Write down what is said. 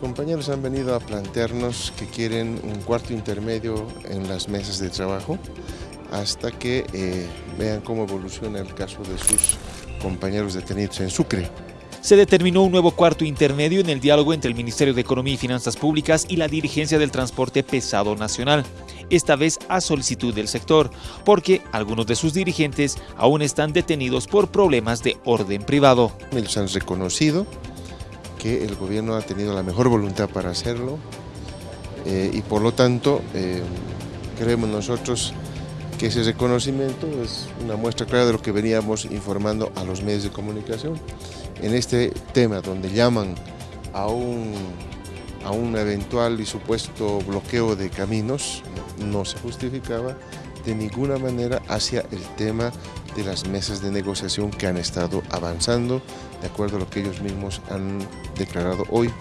compañeros han venido a plantearnos que quieren un cuarto intermedio en las mesas de trabajo hasta que eh, vean cómo evoluciona el caso de sus compañeros detenidos en Sucre. Se determinó un nuevo cuarto intermedio en el diálogo entre el Ministerio de Economía y Finanzas Públicas y la dirigencia del transporte pesado nacional, esta vez a solicitud del sector, porque algunos de sus dirigentes aún están detenidos por problemas de orden privado. Ellos han reconocido que el gobierno ha tenido la mejor voluntad para hacerlo eh, y por lo tanto eh, creemos nosotros que ese reconocimiento es una muestra clara de lo que veníamos informando a los medios de comunicación. En este tema donde llaman a un, a un eventual y supuesto bloqueo de caminos, no se justificaba de ninguna manera hacia el tema de las mesas de negociación que han estado avanzando de acuerdo a lo que ellos mismos han declarado hoy